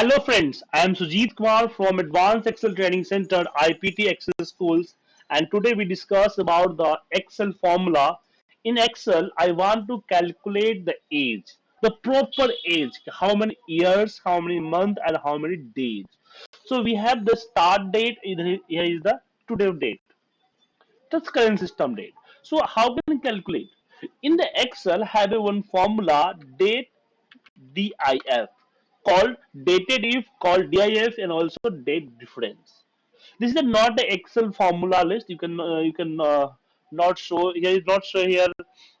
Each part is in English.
Hello friends, I am Sujit Kumar from Advanced Excel Training Center, IPT Excel Schools and today we discuss about the Excel formula. In Excel, I want to calculate the age, the proper age, how many years, how many months and how many days. So we have the start date, here is the today date, that's current system date. So how can we calculate? In the Excel have a one formula date DIF called DATEDIF called DIF and also date difference. This is not the Excel formula list. You can uh, you can uh, not show here is not show here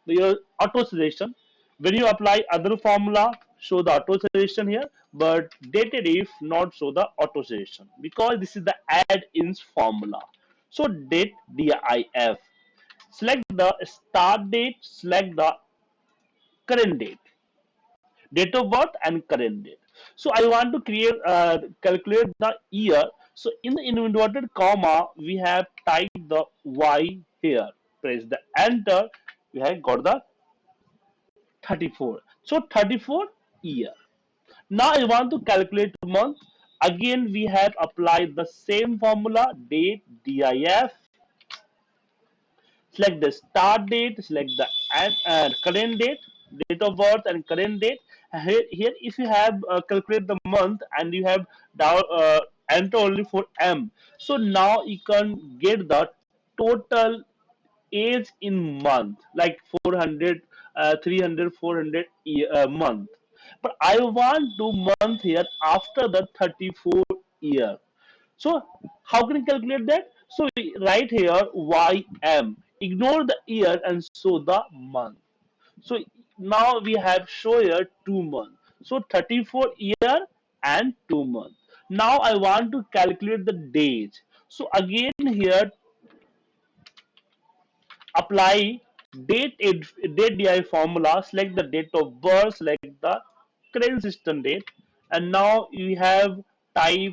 your auto suggestion. When you apply other formula, show the auto suggestion here, but DATEDIF not show the auto suggestion because this is the add-ins formula. So date DIF. Select the start date. Select the current date date of birth and current date. So I want to create uh, calculate the year. So in the inverted comma, we have typed the Y here. Press the enter. We have got the 34. So 34 year. Now I want to calculate month. Again, we have applied the same formula date DIF. Select the start date, select the uh, current date, date of birth and current date. Here, here if you have uh, calculate the month and you have down uh, enter only for m. So now you can get the total age in month like 400 uh, 300 400 uh, month. But i want to month here after the 34 year. So how can you calculate that? So right here ym ignore the year and show the month. So now we have show here two months. So 34 year and two months. Now I want to calculate the days. So again here apply date date di formula select the date of birth select the current system date and now you have type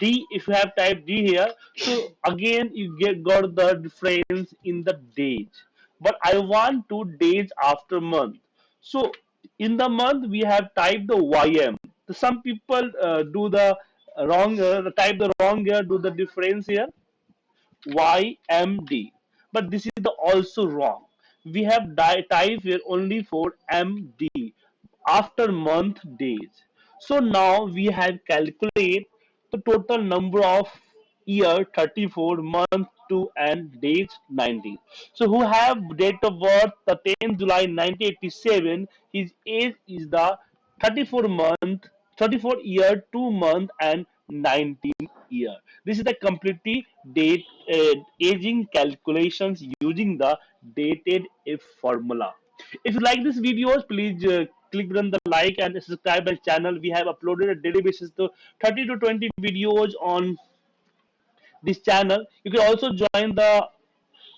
d if you have type d here so again you get got the difference in the date but I want two days after month. So in the month we have typed the YM. Some people uh, do the wrong, uh, type the wrong here, do the difference here, YMD. But this is the also wrong. We have type here only for MD after month days. So now we have calculate the total number of year 34 month 2 and date 90 so who have date of birth the 10th july 1987 his age is the 34 month 34 year 2 month and 19 year. This is the completely date uh, aging calculations using the dated if formula. If you like this videos please uh, click on the like and subscribe our channel. We have uploaded a daily basis to 30 to 20 videos on this channel. You can also join the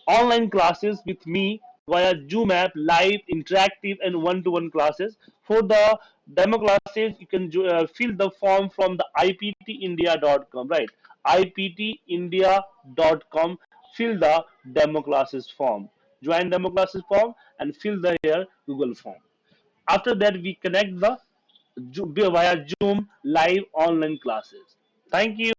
online classes with me via Zoom app, live, interactive, and one-to-one classes. For the demo classes, you can uh, fill the form from the iptindia.com, right? iptindia.com. Fill the demo classes form. Join demo classes form and fill the here Google form. After that, we connect the via Zoom live online classes. Thank you.